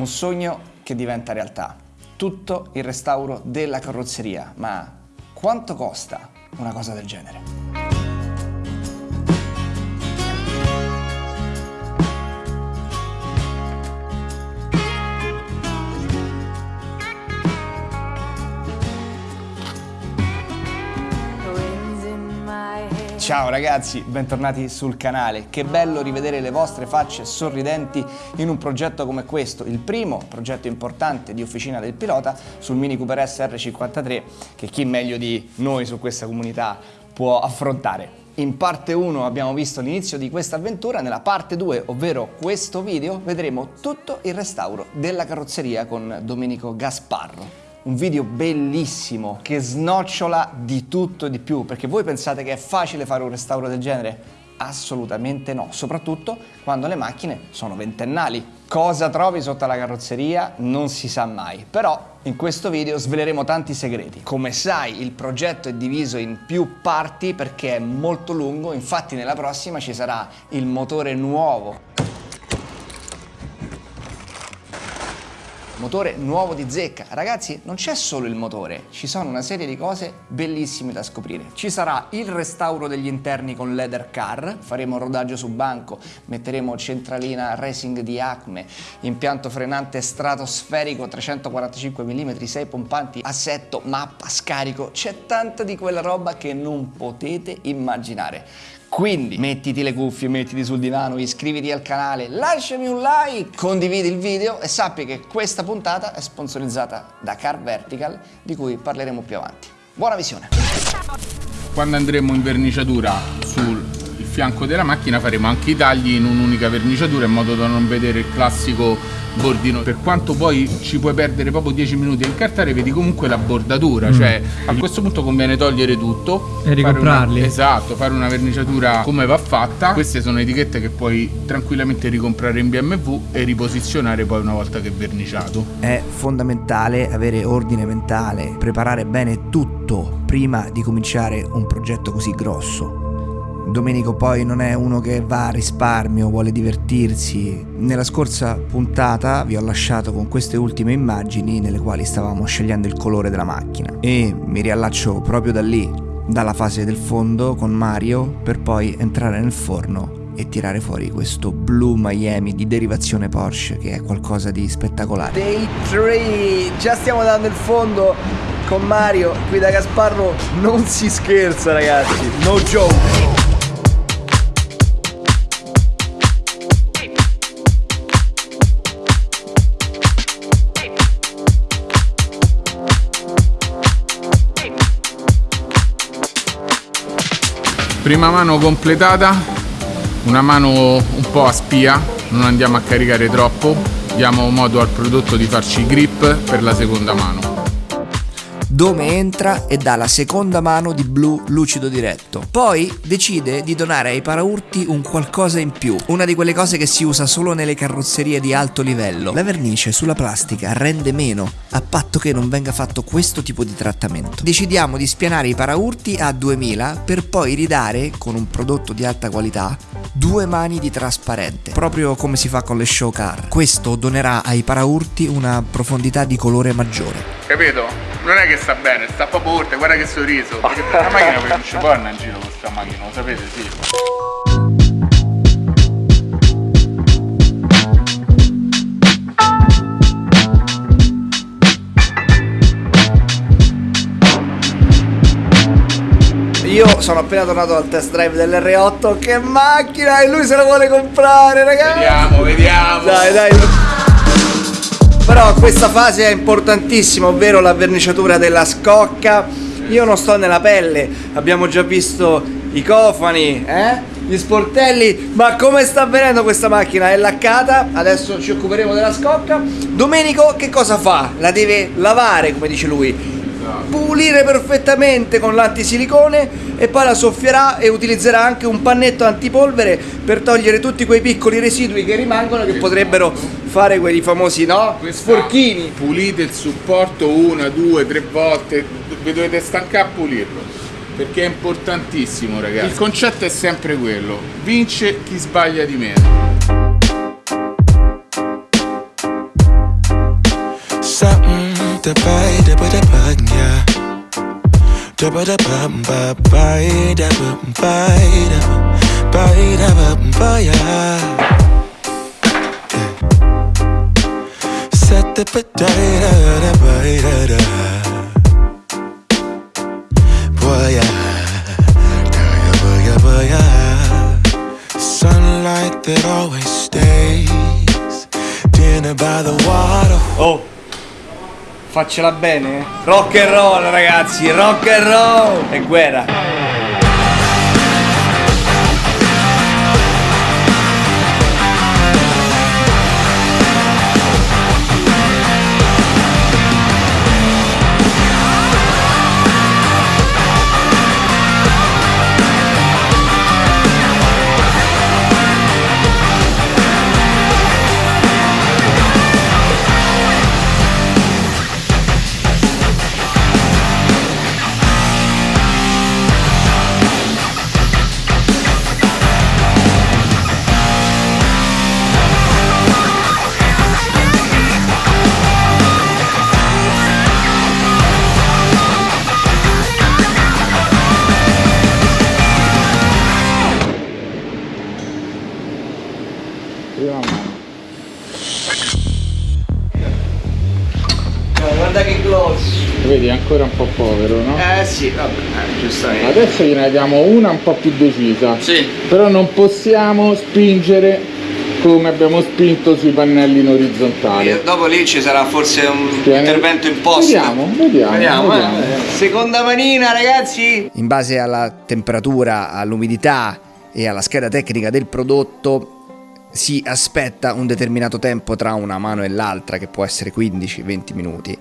un sogno che diventa realtà. Tutto il restauro della carrozzeria, ma quanto costa una cosa del genere? Ciao ragazzi, bentornati sul canale. Che bello rivedere le vostre facce sorridenti in un progetto come questo, il primo progetto importante di Officina del Pilota sul Mini Cooper S R53 che chi meglio di noi su questa comunità può affrontare. In parte 1 abbiamo visto l'inizio di questa avventura, nella parte 2, ovvero questo video, vedremo tutto il restauro della carrozzeria con Domenico Gasparro un video bellissimo che snocciola di tutto e di più perché voi pensate che è facile fare un restauro del genere? Assolutamente no, soprattutto quando le macchine sono ventennali. Cosa trovi sotto la carrozzeria non si sa mai, però in questo video sveleremo tanti segreti. Come sai il progetto è diviso in più parti perché è molto lungo, infatti nella prossima ci sarà il motore nuovo motore nuovo di zecca. Ragazzi, non c'è solo il motore, ci sono una serie di cose bellissime da scoprire. Ci sarà il restauro degli interni con leather car, faremo rodaggio su banco, metteremo centralina racing di Acme, impianto frenante stratosferico 345 mm, 6 pompanti, assetto, mappa, scarico, c'è tanta di quella roba che non potete immaginare. Quindi mettiti le cuffie, mettiti sul divano, iscriviti al canale, lasciami un like, condividi il video e sappi che questa puntata è sponsorizzata da Car Vertical di cui parleremo più avanti. Buona visione! Quando andremo in verniciatura sul fianco della macchina faremo anche i tagli in un'unica verniciatura in modo da non vedere il classico bordino. Per quanto poi ci puoi perdere proprio 10 minuti a incartare vedi comunque la bordatura. Mm. cioè a questo punto conviene togliere tutto. E ricomprarli una, esatto fare una verniciatura come va fatta. Queste sono etichette che puoi tranquillamente ricomprare in BMW e riposizionare poi una volta che è verniciato. È fondamentale avere ordine mentale preparare bene tutto prima di cominciare un progetto così grosso Domenico poi non è uno che va a risparmio, vuole divertirsi. Nella scorsa puntata vi ho lasciato con queste ultime immagini nelle quali stavamo scegliendo il colore della macchina e mi riallaccio proprio da lì, dalla fase del fondo con Mario per poi entrare nel forno e tirare fuori questo blu Miami di derivazione Porsche che è qualcosa di spettacolare. Day 3, già stiamo dando il fondo con Mario, qui da Gasparro non si scherza ragazzi, no joke. Prima mano completata una mano un po' a spia non andiamo a caricare troppo diamo modo al prodotto di farci grip per la seconda mano Dome entra e dà la seconda mano di blu lucido diretto. Poi decide di donare ai paraurti un qualcosa in più, una di quelle cose che si usa solo nelle carrozzerie di alto livello. La vernice sulla plastica rende meno, a patto che non venga fatto questo tipo di trattamento. Decidiamo di spianare i paraurti a 2000 per poi ridare, con un prodotto di alta qualità, due mani di trasparente, proprio come si fa con le show car. Questo donerà ai paraurti una profondità di colore maggiore. Capito? non è che sta bene, sta proprio urte, guarda che sorriso. Perché la macchina poi non ci può andare in giro con questa macchina, lo sapete, sì. Io sono appena tornato dal test drive dell'R8, che macchina! E lui se la vuole comprare, ragazzi! Vediamo, vediamo! Dai, dai! Però questa fase è importantissima, ovvero la verniciatura della scocca. Io non sto nella pelle, abbiamo già visto i cofani, eh? gli sportelli, ma come sta avvenendo questa macchina? È laccata, adesso ci occuperemo della scocca. Domenico che cosa fa? La deve lavare, come dice lui, pulire perfettamente con l'antisilicone e poi la soffierà e utilizzerà anche un pannetto antipolvere per togliere tutti quei piccoli residui che rimangono che potrebbero fare quei famosi no? sporchini. Pulite il supporto una, due, tre volte, vi dovete stancare a pulirlo perché è importantissimo ragazzi. Il concetto è sempre quello, vince chi sbaglia di meno. da ba da Da ba da ba ba ba da ba ba da ba ba da ba ba yeah. Set the ba da ba da da. Boy yeah, da ya boy ya boy yeah. Sunlight that always stays. Dinner by the water. Oh, faccela bene? Rock and roll ragazzi, rock and roll! E guerra. Ancora un po' povero, no? Eh sì, vabbè, eh, giustamente. Adesso gliene diamo una un po' più decisa. Sì. Però non possiamo spingere come abbiamo spinto sui pannelli in orizzontale. E dopo lì ci sarà forse un Tieni. intervento in post. Vediamo, vediamo, Vediamo, eh. vediamo. Seconda manina, ragazzi. In base alla temperatura, all'umidità e alla scheda tecnica del prodotto si aspetta un determinato tempo tra una mano e l'altra che può essere 15-20 minuti.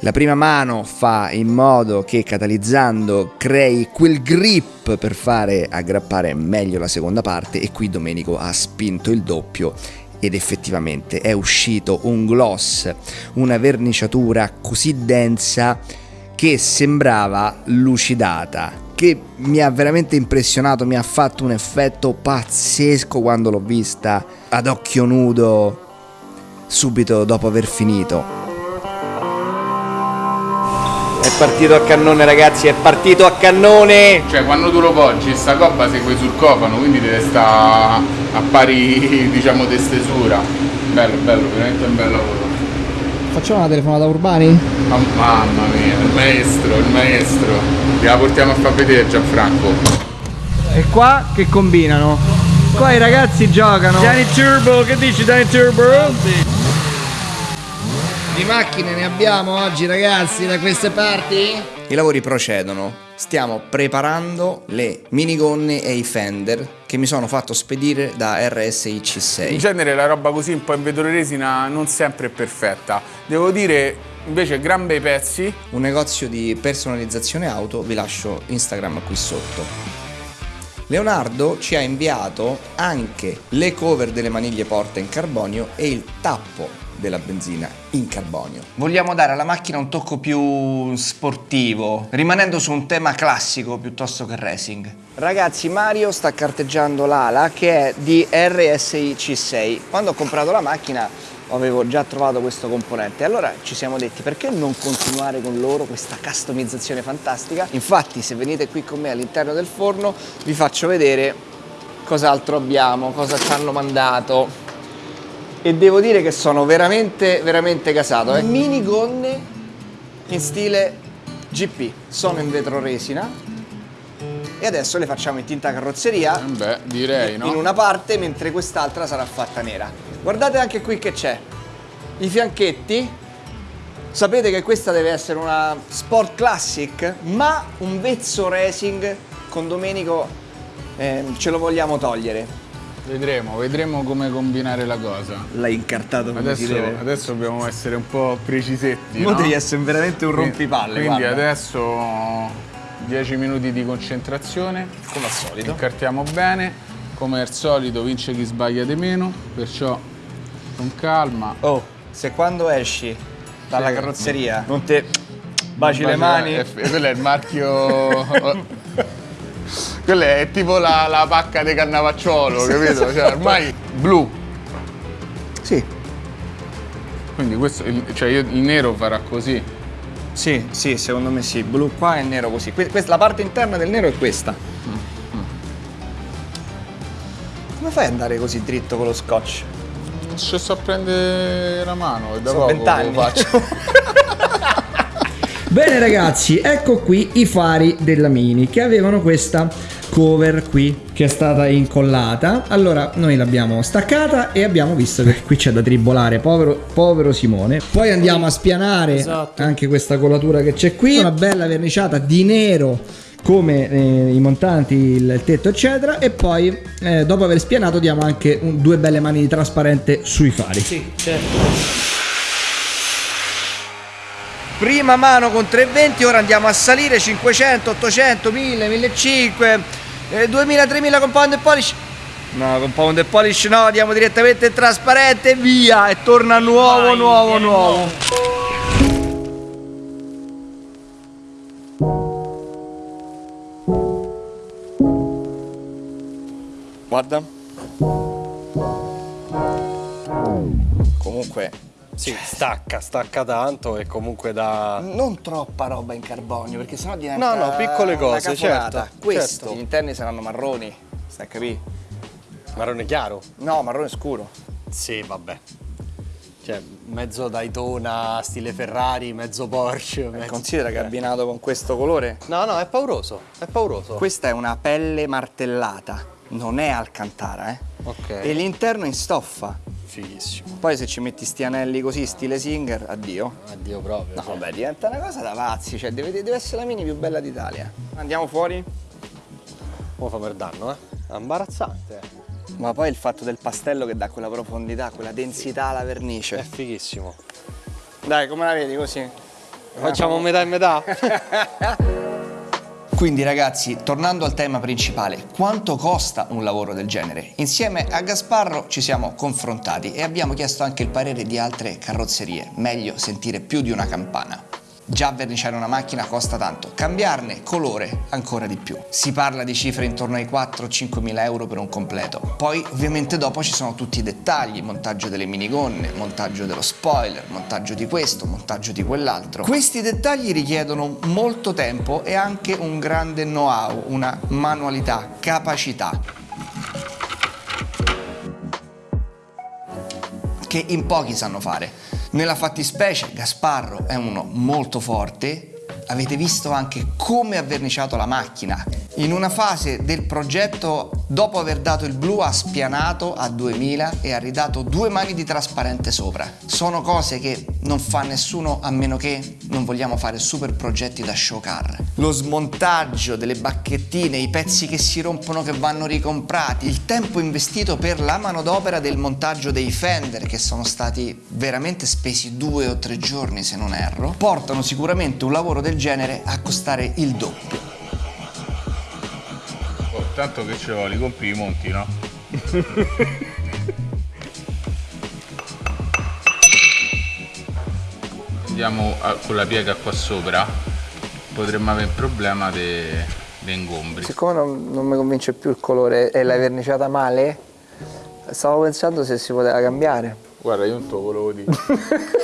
La prima mano fa in modo che catalizzando crei quel grip per fare aggrappare meglio la seconda parte e qui Domenico ha spinto il doppio ed effettivamente è uscito un gloss, una verniciatura così densa che sembrava lucidata, che mi ha veramente impressionato, mi ha fatto un effetto pazzesco quando l'ho vista ad occhio nudo subito dopo aver finito. È partito a cannone, ragazzi, è partito a cannone. Cioè quando tu lo poggi sta coppa segue sul cofano, quindi deve stare a pari diciamo di stesura. Bello, bello, veramente un bel lavoro. Facciamo una telefonata a Urbani? Ma- mamma mia, il maestro, il maestro. La portiamo a far vedere Gianfranco. E qua che combinano? Qua i ragazzi giocano. Danny Turbo, che dici Danny Turbo? Di macchine ne abbiamo oggi ragazzi da queste parti? I lavori procedono. Stiamo preparando le minigonne e i fender che mi sono fatto spedire da RSI In C6. genere la roba così un po' in vetro resina non sempre è perfetta. Devo dire invece gran bei pezzi. Un negozio di personalizzazione auto, vi lascio Instagram qui sotto. Leonardo ci ha inviato anche le cover delle maniglie porta in carbonio e il tappo della benzina in carbonio. Vogliamo dare alla macchina un tocco più sportivo, rimanendo su un tema classico piuttosto che racing. Ragazzi, Mario sta carteggiando l'ala che è di RSI C6. Quando ho comprato la macchina avevo già trovato questo componente. Allora ci siamo detti perché non continuare con loro questa customizzazione fantastica. Infatti se venite qui con me all'interno del forno vi faccio vedere cos'altro abbiamo, cosa ci hanno mandato. E devo dire che sono veramente, veramente casato. Eh. Mini gonne in stile GP. Sono in vetro resina. E adesso le facciamo in tinta carrozzeria Eh Beh, direi, no? in una parte mentre quest'altra sarà fatta nera. Guardate anche qui che c'è. I fianchetti. Sapete che questa deve essere una Sport Classic, ma un vezzo racing con Domenico eh, ce lo vogliamo togliere. Vedremo, vedremo come combinare la cosa. L'hai incartato come Adesso, adesso dobbiamo essere un po' precisetti. Mo no? devi essere veramente un rompipalle. Quindi guarda. adesso 10 minuti di concentrazione. come al solito. Incartiamo bene. Come al solito vince chi sbaglia di meno, perciò con calma. Oh, se quando esci dalla Sì. carrozzeria non te baci le Baci- mani. eh, quello è il marchio. quello è tipo la, la pacca di cannavacciolo, capito? Cioè, ormai blu. Sì. Quindi questo, il- cioè io il nero farà così. Sì, sì, secondo me sì. Blu qua e nero così. Que- questa- la parte interna del nero è questa. Come fai ad andare così dritto con lo scotch? Ci sto a prendere la mano e da Sono poco lo faccio. Bene ragazzi, ecco qui i fari della Mini che avevano questa cover qui che è stata incollata. Allora noi l'abbiamo staccata e abbiamo visto che qui c'è da tribolare, povero, povero Simone. Poi andiamo a spianare Esatto. anche questa colatura che c'è qui, una bella verniciata di nero come eh, i montanti, il tetto eccetera e poi eh, dopo aver spianato diamo anche un- due belle mani di trasparente sui fari. Sì, certo. Prima mano con 320, ora andiamo a salire 500, 800, 1000, 1500, eh, 2000, 3000 con pound e polish. No, con pound e polish no, andiamo direttamente in trasparente via e torna nuovo, Vai, nuovo, vieni nuovo. Guarda. Comunque Sì, stacca, stacca tanto e comunque da... non troppa roba in carbonio perché sennò diventa No, no, piccole cose, certo, Questo, certo. gli interni saranno marroni, stai a capire? Marrone chiaro? No, marrone scuro. Sì, vabbè. Cioè, mezzo Daytona, stile Ferrari, mezzo Porsche. Mezzo... Considera che abbinato con questo colore. No, no, è pauroso, è pauroso. Questa è una pelle martellata, non è alcantara, eh. Ok. E l'interno è in stoffa. Fighissimo. Poi se ci metti sti anelli così, stile Singer, addio. Addio proprio. No, cioè. vabbè, diventa una cosa da pazzi, cioè deve, deve essere la mini più bella d'Italia. Andiamo fuori? Come fa per danno, eh? È imbarazzante. Ma poi il fatto del pastello che dà quella profondità, quella densità alla vernice. È fighissimo. Dai, come la vedi così? Facciamo metà e metà? Quindi ragazzi, tornando al tema principale, quanto costa un lavoro del genere? Insieme a Gasparro ci siamo confrontati e abbiamo chiesto anche il parere di altre carrozzerie, meglio sentire più di una campana. Già verniciare una macchina costa tanto, cambiarne colore ancora di più. Si parla di cifre intorno ai 4-5 mila euro per un completo. Poi ovviamente dopo ci sono tutti i dettagli, montaggio delle minigonne, montaggio dello spoiler, montaggio di questo, montaggio di quell'altro. Questi dettagli richiedono molto tempo e anche un grande know-how, una manualità, capacità. che in pochi sanno fare. Nella fattispecie Gasparro è uno molto forte, avete visto anche come ha verniciato la macchina. In una fase del progetto, dopo aver dato il blu, ha spianato a 2000 e ha ridato due mani di trasparente sopra. Sono cose che non fa nessuno a meno che non vogliamo fare super progetti da show car. Lo smontaggio delle bacchettine, i pezzi che si rompono che vanno ricomprati, il tempo investito per la manodopera del montaggio dei fender che sono stati veramente spesi due o tre giorni se non erro, portano sicuramente un lavoro del genere a costare il doppio. Oh, tanto che ce vuole, compri i monti, no? Andiamo a- con la piega qua sopra, potremmo avere il problema dei ingombri. Siccome non, non mi convince più il colore e l'hai verniciata male, stavo pensando se si poteva cambiare. Guarda, io non te lo volevo dire.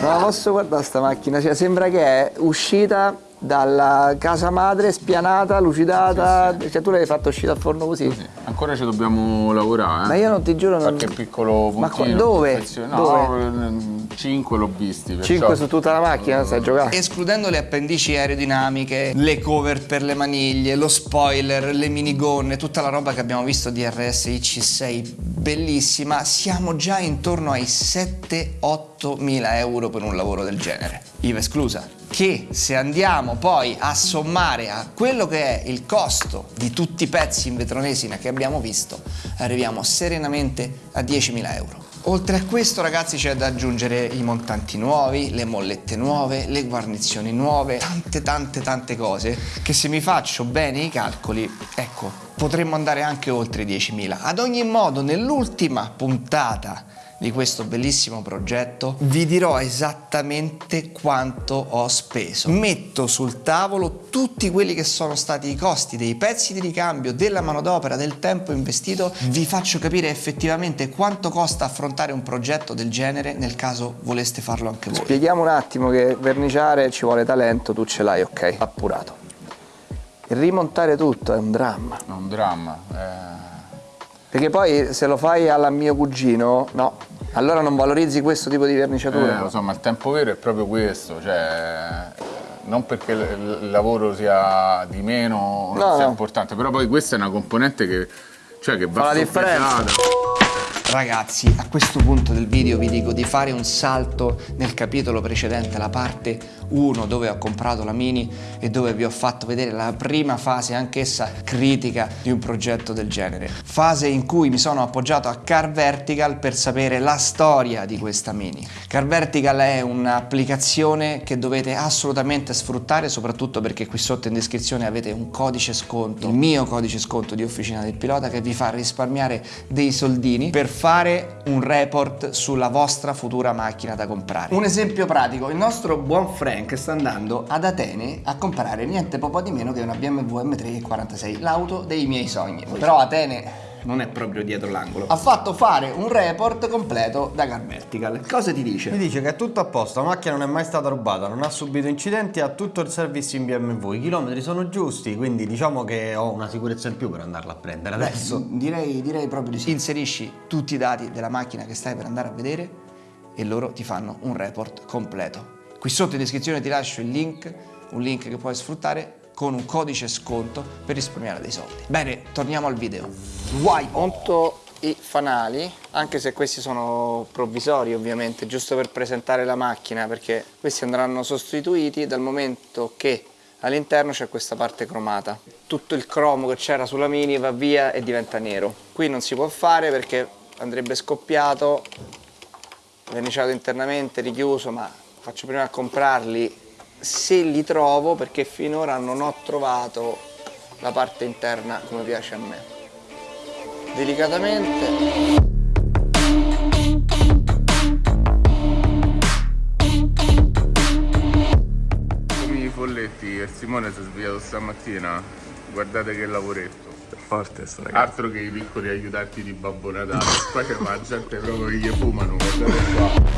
No, posso guardare sta macchina? Cioè, sembra che è uscita dalla casa madre, spianata, lucidata. Cioè, tu l'hai fatta uscire dal forno così? Ancora ci dobbiamo lavorare, Ma eh? io non ti giuro, non... Qualche piccolo Ma puntino. qua- dove? perfezione- Dove? No, 5 l'ho visti. perciò- 5 su tutta la macchina, stai giocando. Escludendo le appendici aerodinamiche, le cover per le maniglie, lo spoiler, le minigonne, tutta la roba che abbiamo visto di RS IC6 bellissima, siamo già intorno ai 7-8 mila euro per un lavoro del genere. IVA esclusa. Che se andiamo poi a sommare a quello che è il costo di tutti i pezzi in vetronesina che abbiamo visto, arriviamo serenamente a 10.000 euro. Oltre a questo ragazzi c'è da aggiungere i montanti nuovi, le mollette nuove, le guarnizioni nuove, tante tante tante cose che se mi faccio bene i calcoli, ecco, potremmo andare anche oltre i 10.000. Ad ogni modo nell'ultima puntata di questo bellissimo progetto, vi dirò esattamente quanto ho speso. Metto sul tavolo tutti quelli che sono stati i costi dei pezzi di ricambio, della manodopera, del tempo investito, vi faccio capire effettivamente quanto costa affrontare un progetto del genere nel caso voleste farlo anche voi. Spieghiamo un attimo che verniciare ci vuole talento, tu ce l'hai, ok, appurato. Rimontare tutto è un dramma. È un dramma. eh. Perché poi se lo fai alla mio cugino, no. Allora non valorizzi questo tipo di verniciatura. Eh, insomma, il tempo vero è proprio questo, cioè non perché il il lavoro sia di meno, non No, sia no. importante, però poi questa è una componente che, cioè, che va Fa la differenza. Ragazzi, a questo punto del video vi dico di fare un salto nel capitolo precedente, la parte 1 dove ho comprato la Mini e dove vi ho fatto vedere la prima fase, anch'essa critica, di un progetto del genere. Fase in cui mi sono appoggiato a Car Vertical per sapere la storia di questa Mini. Car Vertical è un'applicazione che dovete assolutamente sfruttare, soprattutto perché qui sotto in descrizione avete un codice sconto, il mio codice sconto di Officina del Pilota che vi fa risparmiare dei soldini per fare un report sulla vostra futura macchina da comprare. Un esempio pratico, il nostro buon Frank sta andando ad Atene a comprare niente po' di meno che una BMW M3 46, l'auto dei miei sogni. Però Atene non è proprio dietro l'angolo. Ha fatto fare un report completo da Car Vertical. Cosa ti dice? Mi dice che è tutto a posto, la macchina non è mai stata rubata, non ha subito incidenti, ha tutto il service in BMW, i chilometri sono giusti, quindi diciamo che ho una sicurezza in più per andarla a prendere adesso. Direi, direi proprio di sì. Inserisci tutti i dati della macchina che stai per andare a vedere e loro ti fanno un report completo. Qui sotto in descrizione ti lascio il link, un link che puoi sfruttare con un codice sconto per risparmiare dei soldi. Bene, torniamo al video. Vai! Monto i fanali, anche se questi sono provvisori ovviamente, giusto per presentare la macchina, perché questi andranno sostituiti dal momento che all'interno c'è questa parte cromata. Tutto il cromo che c'era sulla Mini va via e diventa nero. Qui non si può fare perché andrebbe scoppiato, verniciato internamente, richiuso, ma faccio prima a comprarli se li trovo perché finora non ho trovato la parte interna come piace a me. Delicatamente Come i folletti, il Simone si è svegliato stamattina, guardate che lavoretto. Forte sto Altro che i piccoli aiutanti di Babbo Natale. Qua c'è la gente proprio che gli fumano, guardate qua.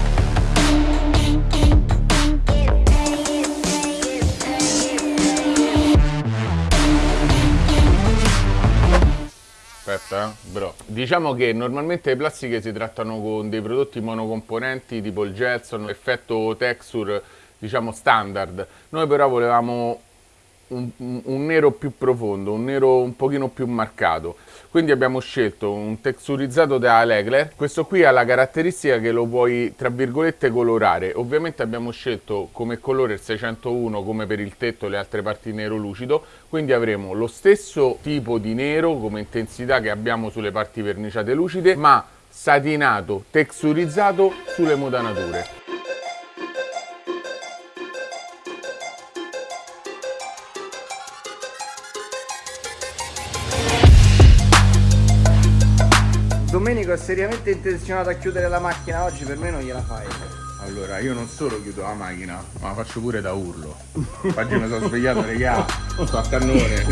Aspetta, eh, bro. Diciamo che normalmente le plastiche si trattano con dei prodotti monocomponenti tipo il Jetson, effetto texture, diciamo standard. Noi però volevamo un, un- nero più profondo, un nero un pochino più marcato. Quindi abbiamo scelto un texturizzato da Legler. Questo qui ha la caratteristica che lo puoi, tra virgolette, colorare. Ovviamente abbiamo scelto come colore il 601 come per il tetto e le altre parti nero lucido. Quindi avremo lo stesso tipo di nero come intensità che abbiamo sulle parti verniciate lucide, ma satinato, texturizzato sulle modanature. Domenico è seriamente intenzionato a chiudere la macchina oggi, per me non gliela fai. Allora, io non solo chiudo la macchina, ma la faccio pure da urlo. Oggi mi sono svegliato, regà, sto a cannone.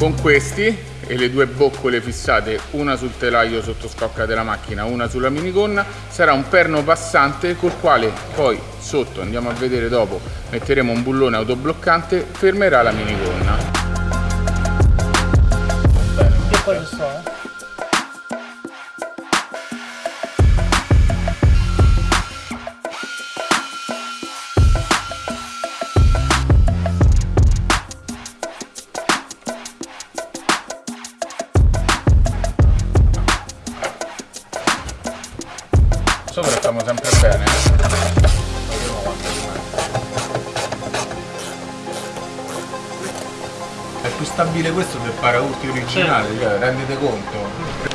Con questi e le due boccole fissate, una sul telaio sotto scocca della macchina, una sulla minigonna, sarà un perno passante col quale poi sotto, andiamo a vedere dopo, metteremo un bullone autobloccante, fermerà la minigonna. Sopra più stabile questo del paraurti originale, cioè rendete conto.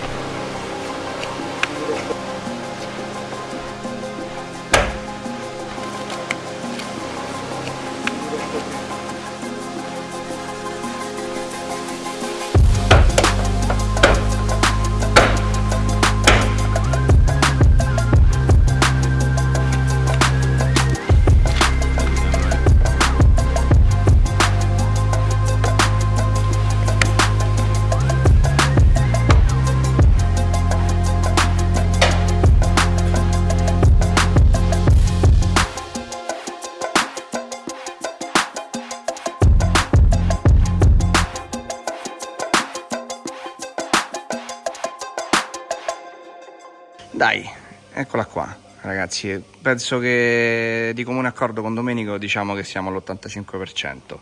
Dai, eccola qua, ragazzi. Penso che di comune accordo con Domenico diciamo che siamo all'85%.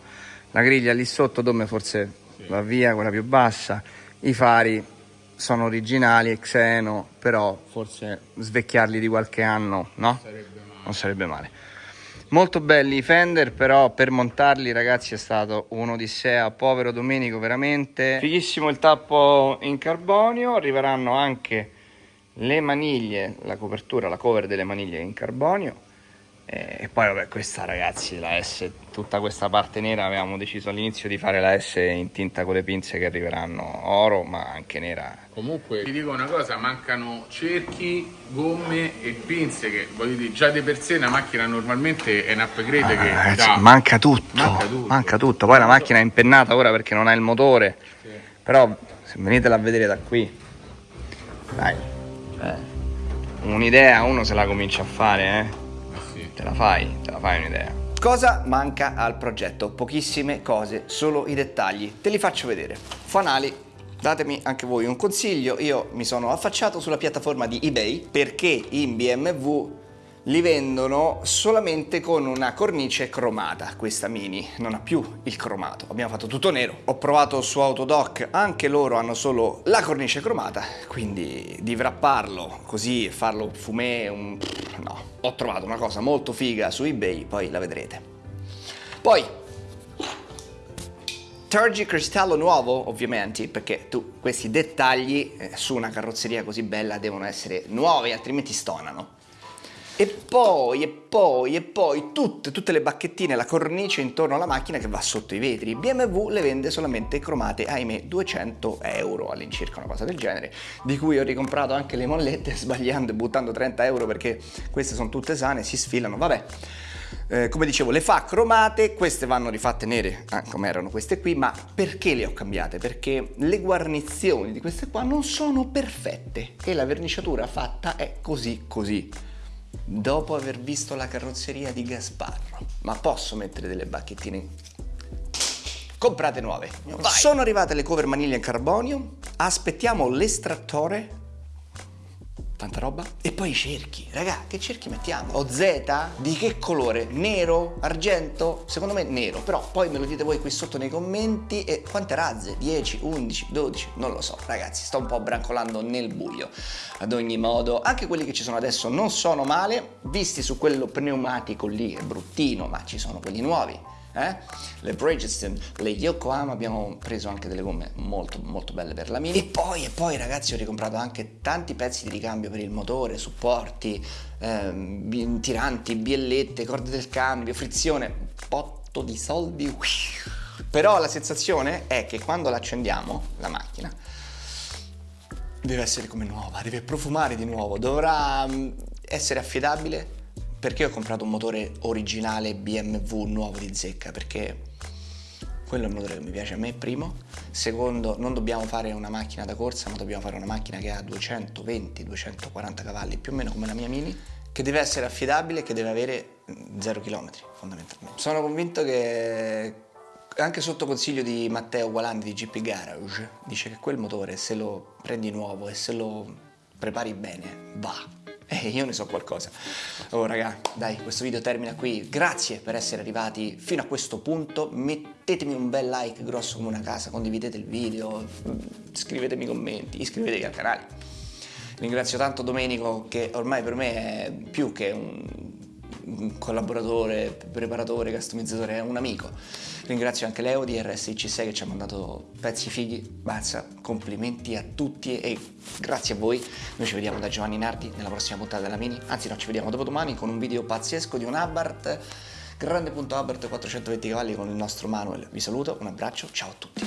La griglia lì sotto, Dome forse va via, quella più bassa. I fari sono originali, Xeno, però forse svecchiarli di qualche anno, no? Non sarebbe male. Molto belli i Fender, però per montarli ragazzi è stato un'odissea, povero Domenico veramente. Fighissimo il tappo in carbonio, arriveranno anche le maniglie, la copertura, la cover delle maniglie in carbonio. E poi vabbè questa ragazzi, la S, tutta questa parte nera avevamo deciso all'inizio di fare la S in tinta con le pinze che arriveranno oro ma anche nera. Comunque ti dico una cosa, mancano cerchi, gomme e pinze che voglio dire, già di per sé una macchina normalmente è un upgrade Ah, che ragazzi, dà- manca tutto, Manca tutto. manca tutto. Poi la macchina è impennata ora perché non ha il motore. Però se venitela a vedere da qui, dai, cioè, un'idea uno se la comincia a fare, eh. Ah, sì. Te la fai, te la fai un'idea. Cosa manca al progetto? Pochissime cose, solo i dettagli. Te li faccio vedere. Fanali, datemi anche voi un consiglio. Io mi sono affacciato sulla piattaforma di eBay perché in BMW li vendono solamente con una cornice cromata, questa Mini, non ha più il cromato, abbiamo fatto tutto nero. Ho provato su Autodoc, anche loro hanno solo la cornice cromata, quindi di wrapparlo così farlo fumé, un... no. Ho trovato una cosa molto figa su eBay, poi la vedrete. Poi, Tergi cristallo nuovo, ovviamente, perché tu questi dettagli eh, su una carrozzeria così bella devono essere nuovi, altrimenti stonano. E poi, e poi, e poi tutte, tutte le bacchettine, la cornice intorno alla macchina che va sotto i vetri. BMW le vende solamente cromate, ahimè, 200 euro all'incirca, una cosa del genere, di cui ho ricomprato anche le mollette sbagliando e buttando 30 euro perché queste sono tutte sane, si sfilano, vabbè. Eh, come dicevo, le fa cromate, queste vanno rifatte nere, ah, come erano queste qui, ma perché le ho cambiate? Perché le guarnizioni di queste qua non sono perfette e la verniciatura fatta è così così dopo aver visto la carrozzeria di Gasparro. Ma posso mettere delle bacchettine? Comprate nuove. Sono arrivate le cover maniglia in carbonio. Aspettiamo l'estrattore. Tanta roba. E poi i cerchi. Raga, che cerchi mettiamo? O Z? Di che colore? Nero? Argento? Secondo me nero. Però poi me lo dite voi qui sotto nei commenti. E quante razze? 10, 11, 12? Non lo so. Ragazzi, sto un po' brancolando nel buio. Ad ogni modo, anche quelli che ci sono adesso non sono male. Visti su quello pneumatico lì, è bruttino, ma ci sono quelli nuovi. Eh? Le Bridgestone, le Yokohama abbiamo preso anche delle gomme molto molto belle per la Mini e poi, e poi ragazzi ho ricomprato anche tanti pezzi di ricambio per il motore, supporti, bi- tiranti, biellette, corde del cambio, frizione, un potto di soldi però la sensazione è che quando l'accendiamo la macchina deve essere come nuova, deve profumare di nuovo, dovrà mm, essere affidabile perché ho comprato un motore originale BMW nuovo di zecca? Perché quello è il motore che mi piace a me primo. Secondo non dobbiamo fare una macchina da corsa ma dobbiamo fare una macchina che ha 220-240 cavalli più o meno come la mia Mini che deve essere affidabile e che deve avere 0 km fondamentalmente. Sono convinto che anche sotto consiglio di Matteo Gualandi di GP Garage dice che quel motore se lo prendi nuovo e se lo prepari bene va e io ne so qualcosa. Oh raga, dai, questo video termina qui. Grazie per essere arrivati fino a questo punto. Mettetemi un bel like grosso come una casa, condividete il video, scrivetemi commenti, iscrivetevi al canale. Ringrazio tanto Domenico che ormai per me è più che un collaboratore, preparatore, customizzatore, è un amico. Ringrazio anche Leo di RSIC6 che ci ha mandato pezzi fighi. Mazza, complimenti a tutti e grazie a voi. Noi ci vediamo da Giovanni Nardi nella prossima puntata della Mini. Anzi no, ci vediamo dopodomani con un video pazzesco di un Abarth, grande.Abarth 420 cavalli con il nostro Manuel. Vi saluto, un abbraccio, ciao a tutti.